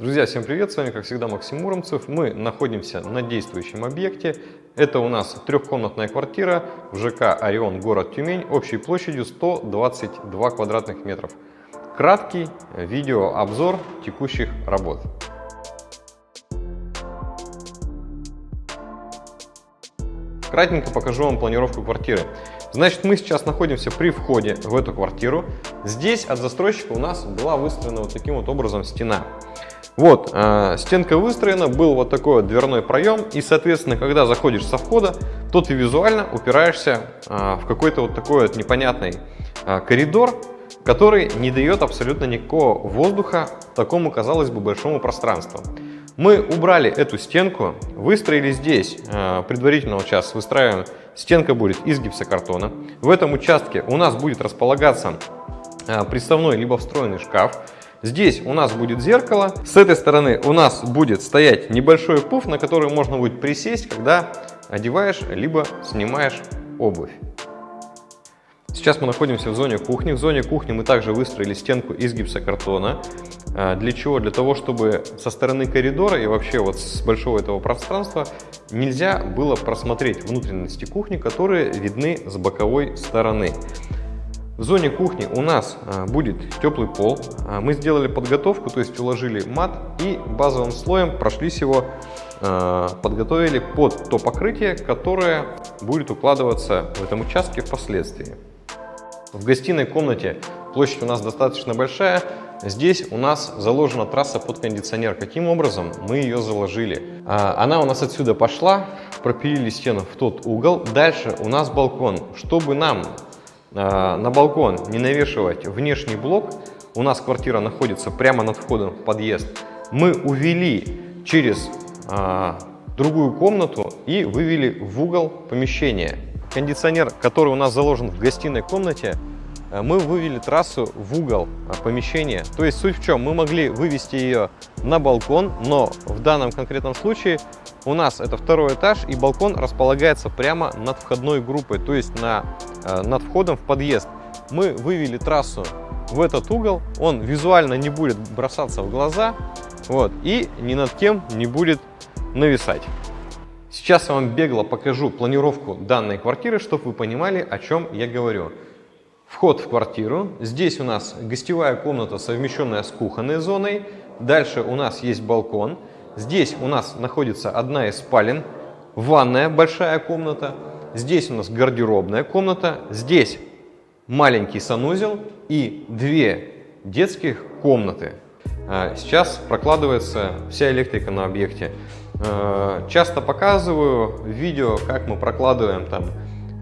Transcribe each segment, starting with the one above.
Друзья, всем привет! С вами, как всегда, Максим Муромцев. Мы находимся на действующем объекте. Это у нас трехкомнатная квартира в ЖК «Орион», город Тюмень, общей площадью 122 квадратных метров. Краткий видеообзор текущих работ. Кратенько покажу вам планировку квартиры. Значит, мы сейчас находимся при входе в эту квартиру. Здесь от застройщика у нас была выстроена вот таким вот образом стена. Вот, э, стенка выстроена, был вот такой вот дверной проем, и, соответственно, когда заходишь со входа, то ты визуально упираешься э, в какой-то вот такой вот непонятный э, коридор, который не дает абсолютно никакого воздуха такому, казалось бы, большому пространству. Мы убрали эту стенку, выстроили здесь, э, предварительно вот сейчас выстраиваем, стенка будет из гипсокартона. В этом участке у нас будет располагаться э, приставной либо встроенный шкаф. Здесь у нас будет зеркало. С этой стороны у нас будет стоять небольшой пуф, на который можно будет присесть, когда одеваешь либо снимаешь обувь. Сейчас мы находимся в зоне кухни. В зоне кухни мы также выстроили стенку из гипсокартона. А, для чего? Для того, чтобы со стороны коридора и вообще вот с большого этого пространства нельзя было просмотреть внутренности кухни, которые видны с боковой стороны. В зоне кухни у нас а, будет теплый пол. А, мы сделали подготовку, то есть уложили мат и базовым слоем прошлись его, подготовили под то покрытие, которое будет укладываться в этом участке впоследствии. В гостиной комнате площадь у нас достаточно большая. Здесь у нас заложена трасса под кондиционер. Каким образом мы ее заложили? Она у нас отсюда пошла, пропилили стену в тот угол. Дальше у нас балкон. Чтобы нам а, на балкон не навешивать внешний блок, у нас квартира находится прямо над входом в подъезд, мы увели через а, другую комнату и вывели в угол помещения. Кондиционер, который у нас заложен в гостиной комнате, мы вывели трассу в угол э, помещения. То есть суть в чем? Мы могли вывести ее на балкон, но в данном конкретном случае у нас это второй этаж и балкон располагается прямо над входной группой, то есть на, э, над входом в подъезд. Мы вывели трассу в этот угол, он визуально не будет бросаться в глаза вот, и ни над кем не будет нависать. Сейчас я вам бегло покажу планировку данной квартиры, чтобы вы понимали, о чем я говорю. Вход в квартиру. Здесь у нас гостевая комната, совмещенная с кухонной зоной. Дальше у нас есть балкон. Здесь у нас находится одна из спален. Ванная, большая комната. Здесь у нас гардеробная комната. Здесь маленький санузел и две детских комнаты. А, сейчас прокладывается вся электрика на объекте. А, часто показываю видео, как мы прокладываем там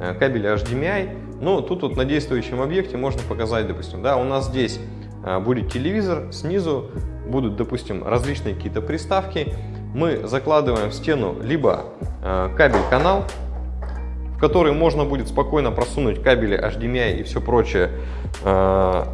э, кабели HDMI. Ну, тут вот на действующем объекте можно показать, допустим, да, у нас здесь а, будет телевизор, снизу будут, допустим, различные какие-то приставки. Мы закладываем в стену либо а, кабель-канал, в который можно будет спокойно просунуть кабели HDMI и все прочее, а,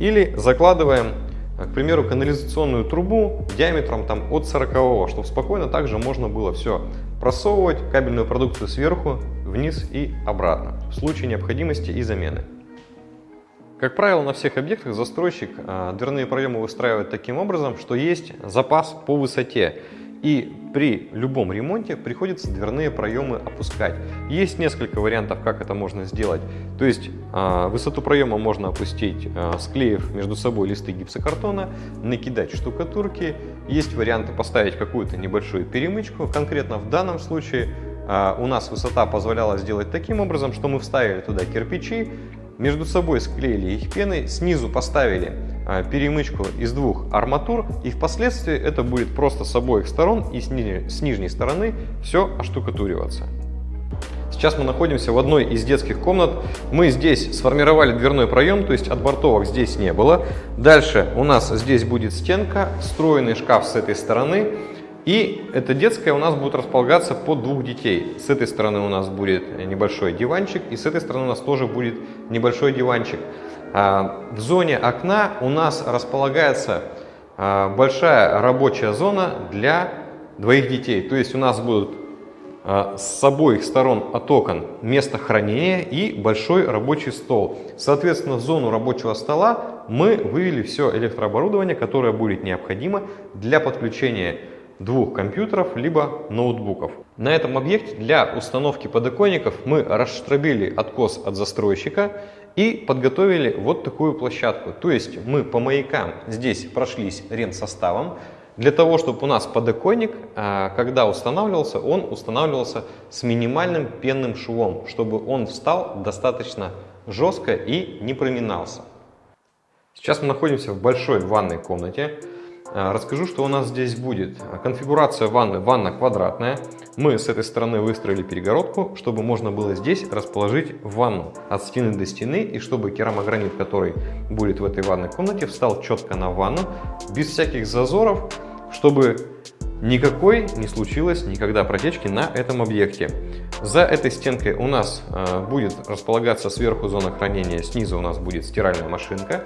или закладываем, к примеру, канализационную трубу диаметром там, от 40 чтобы спокойно также можно было все просовывать кабельную продукцию сверху вниз и обратно в случае необходимости и замены. Как правило, на всех объектах застройщик а, дверные проемы выстраивает таким образом, что есть запас по высоте. И при любом ремонте приходится дверные проемы опускать. Есть несколько вариантов, как это можно сделать. То есть э, высоту проема можно опустить, э, склеив между собой листы гипсокартона, накидать штукатурки. Есть варианты поставить какую-то небольшую перемычку. Конкретно в данном случае а, у нас высота позволяла сделать таким образом, что мы вставили туда кирпичи, между собой склеили их пеной, снизу поставили а, перемычку из двух арматур и впоследствии это будет просто с обоих сторон и с нижней, с нижней стороны все оштукатуриваться. Сейчас мы находимся в одной из детских комнат. Мы здесь сформировали дверной проем, то есть отбортовок здесь не было. Дальше у нас здесь будет стенка, встроенный шкаф с этой стороны. И эта детская у нас будет располагаться под двух детей. С этой стороны у нас будет небольшой диванчик, и с этой стороны у нас тоже будет небольшой диванчик. А, в зоне окна у нас располагается а, большая рабочая зона для двоих детей. То есть у нас будут а, с обоих сторон от окон место хранения и большой рабочий стол. Соответственно, в зону рабочего стола мы вывели все электрооборудование, которое будет необходимо для подключения двух компьютеров либо ноутбуков. На этом объекте для установки подоконников мы расштрабили откос от застройщика и подготовили вот такую площадку. То есть мы по маякам здесь прошлись рент-составом, для того, чтобы у нас подоконник, а, когда устанавливался, он устанавливался с минимальным пенным швом, чтобы он встал достаточно жестко и не проминался. Сейчас мы находимся в большой ванной комнате. А, расскажу, что у нас здесь будет. Конфигурация ванны. Ванна квадратная. Мы с этой стороны выстроили перегородку, чтобы можно было здесь расположить ванну от стены до стены. И чтобы керамогранит, который будет в этой ванной комнате, встал четко на ванну, без всяких зазоров, чтобы никакой не случилось никогда протечки на этом объекте. За этой стенкой у нас а, будет располагаться сверху зона хранения, снизу у нас будет стиральная машинка.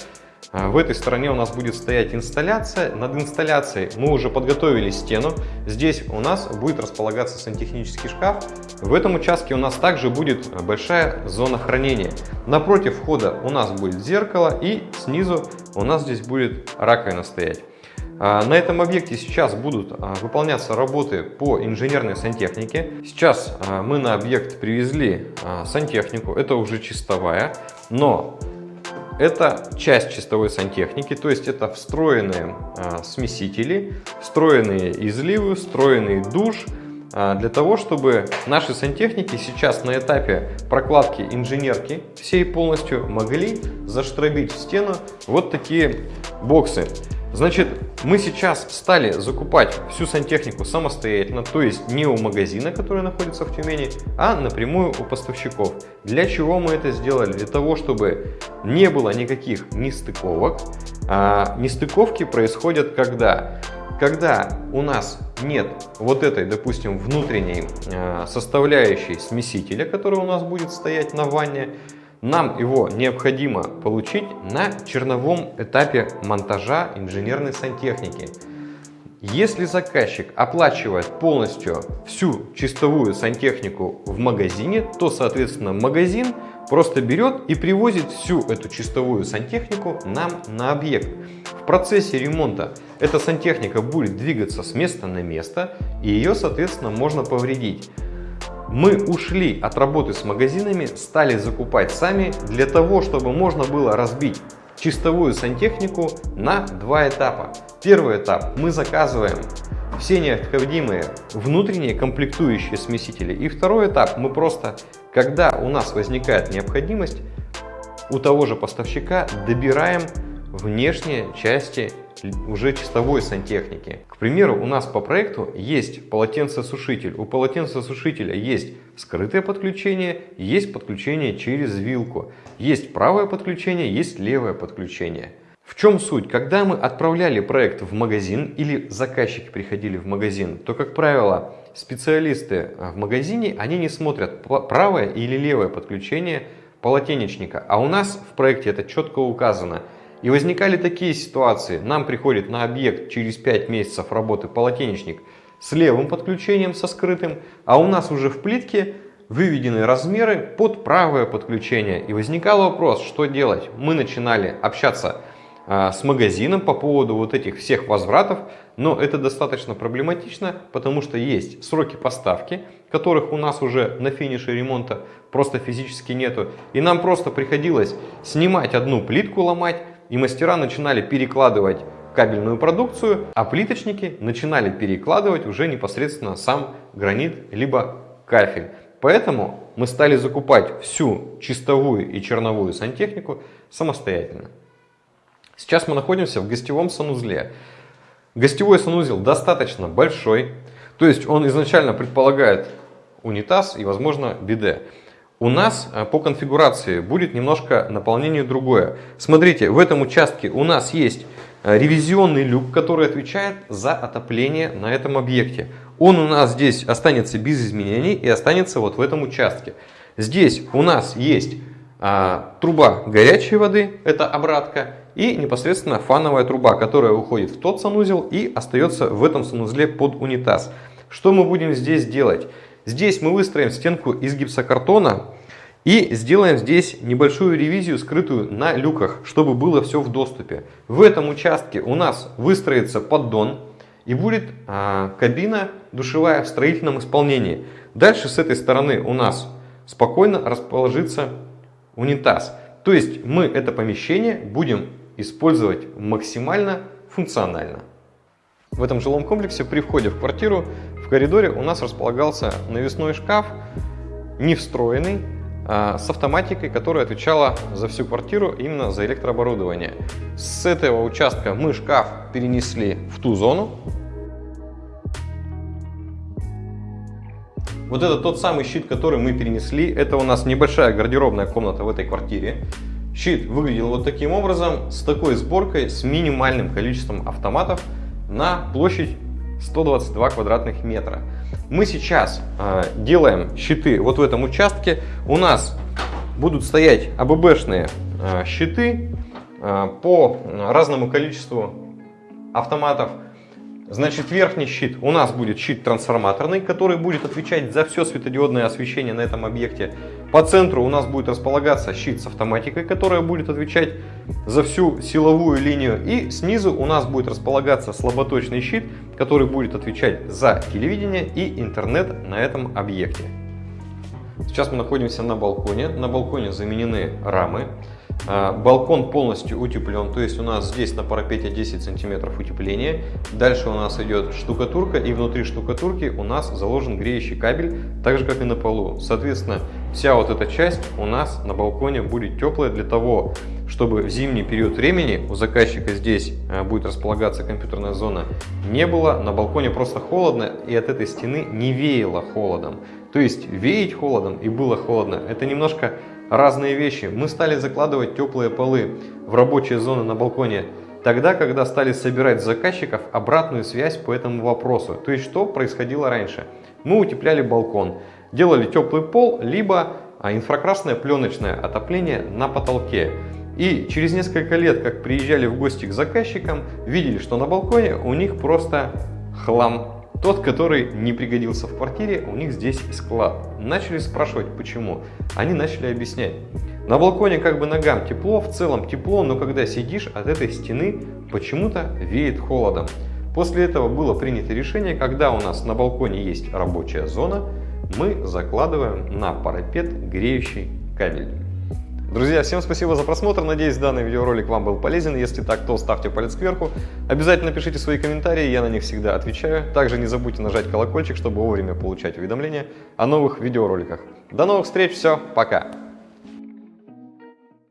А, в этой стороне у нас будет стоять инсталляция. Над инсталляцией мы уже подготовили стену. Здесь у нас будет располагаться сантехнический шкаф. В этом участке у нас также будет большая зона хранения. Напротив входа у нас будет зеркало и снизу у нас здесь будет раковина стоять. А, на этом объекте сейчас будут а, выполняться работы по инженерной сантехнике. Сейчас мы на объект привезли сантехнику, это уже чистовая, но это часть чистовой сантехники, то есть это встроенные а, смесители, встроенные изливы, встроенный душ, а, для того, чтобы наши сантехники сейчас на этапе прокладки инженерки всей полностью могли заштробить в стену вот такие боксы. Значит, мы сейчас стали закупать всю сантехнику самостоятельно, то есть не у магазина, который находится в Тюмени, а напрямую у поставщиков. Для чего мы это сделали? Для того, чтобы не было никаких нестыковок. А нестыковки происходят когда? Когда у нас нет вот этой, допустим, внутренней а, составляющей смесителя, которая у нас будет стоять на ванне, нам его необходимо получить на черновом этапе монтажа инженерной сантехники. Если заказчик оплачивает полностью всю чистовую сантехнику в магазине, то, соответственно, магазин просто берет и привозит всю эту чистовую сантехнику нам на объект. В процессе ремонта эта сантехника будет двигаться с места на место, и ее, соответственно, можно повредить. Мы ушли от работы с магазинами, стали закупать сами для того, чтобы можно было разбить чистовую сантехнику на два этапа. Первый этап мы заказываем все необходимые внутренние комплектующие смесители. И второй этап мы просто, когда у нас возникает необходимость, у того же поставщика добираем внешние части уже чистовой сантехники. К примеру, у нас по проекту есть полотенцесушитель. У полотенцесушителя есть скрытое подключение, есть подключение через вилку. Есть правое подключение, есть левое подключение. В чем суть? Когда мы отправляли проект в магазин или заказчики приходили в магазин, то, как правило, специалисты в магазине, они не смотрят правое или левое подключение полотенечника. А у нас в проекте это четко указано – и возникали такие ситуации. Нам приходит на объект через 5 месяцев работы полотенечник с левым подключением, со скрытым, а у нас уже в плитке выведены размеры под правое подключение. И возникал вопрос, что делать. Мы начинали общаться а, с магазином по поводу вот этих всех возвратов, но это достаточно проблематично, потому что есть сроки поставки, которых у нас уже на финише ремонта просто физически нету. И нам просто приходилось снимать одну плитку, ломать, и мастера начинали перекладывать кабельную продукцию, а плиточники начинали перекладывать уже непосредственно сам гранит либо кафель. Поэтому мы стали закупать всю чистовую и черновую сантехнику самостоятельно. Сейчас мы находимся в гостевом санузле. Гостевой санузел достаточно большой, то есть он изначально предполагает унитаз и, возможно, биде. У нас э, по конфигурации будет немножко наполнение другое. Смотрите, в этом участке у нас есть э, ревизионный люк, который отвечает за отопление на этом объекте. Он у нас здесь останется без изменений и останется вот в этом участке. Здесь у нас есть а, труба горячей воды, это обратка, и непосредственно фановая труба, которая уходит в тот санузел и остается в этом санузле под унитаз. Что мы будем здесь делать? Здесь мы выстроим стенку из гипсокартона и сделаем здесь небольшую ревизию, скрытую на люках, чтобы было все в доступе. В этом участке у нас выстроится поддон и будет а, кабина душевая в строительном исполнении. Дальше с этой стороны у нас спокойно расположится унитаз. То есть мы это помещение будем использовать максимально функционально. В этом жилом комплексе при входе в квартиру коридоре у нас располагался навесной шкаф, не встроенный, а с автоматикой, которая отвечала за всю квартиру, именно за электрооборудование. С этого участка мы шкаф перенесли в ту зону. Вот это тот самый щит, который мы перенесли. Это у нас небольшая гардеробная комната в этой квартире. Щит выглядел вот таким образом, с такой сборкой, с минимальным количеством автоматов на площадь 122 квадратных метра. Мы сейчас э, делаем щиты вот в этом участке. У нас будут стоять АББшные э, щиты э, по разному количеству автоматов. Значит, верхний щит у нас будет щит трансформаторный, который будет отвечать за все светодиодное освещение на этом объекте. По центру у нас будет располагаться щит с автоматикой, которая будет отвечать за всю силовую линию. И снизу у нас будет располагаться слаботочный щит, который будет отвечать за телевидение и интернет на этом объекте. Сейчас мы находимся на балконе. На балконе заменены рамы. А, балкон полностью утеплен, то есть у нас здесь на парапете 10 сантиметров утепления. Дальше у нас идет штукатурка и внутри штукатурки у нас заложен греющий кабель, так же как и на полу. Соответственно, вся вот эта часть у нас на балконе будет теплая для того, чтобы в зимний период времени у заказчика здесь а, будет располагаться компьютерная зона, не было. На балконе просто холодно и от этой стены не веяло холодом. То есть веять холодом и было холодно, это немножко разные вещи. Мы стали закладывать теплые полы в рабочие зоны на балконе тогда, когда стали собирать заказчиков обратную связь по этому вопросу. То есть, что происходило раньше? Мы утепляли балкон, делали теплый пол, либо а, инфракрасное пленочное отопление на потолке. И через несколько лет, как приезжали в гости к заказчикам, видели, что на балконе у них просто хлам тот, который не пригодился в квартире, у них здесь склад. Начали спрашивать, почему. Они начали объяснять. На балконе как бы ногам тепло, в целом тепло, но когда сидишь от этой стены, почему-то веет холодом. После этого было принято решение, когда у нас на балконе есть рабочая зона, мы закладываем на парапет греющий кабель. Друзья, всем спасибо за просмотр. Надеюсь, данный видеоролик вам был полезен. Если так, то ставьте палец кверху. Обязательно пишите свои комментарии, я на них всегда отвечаю. Также не забудьте нажать колокольчик, чтобы вовремя получать уведомления о новых видеороликах. До новых встреч, все, пока!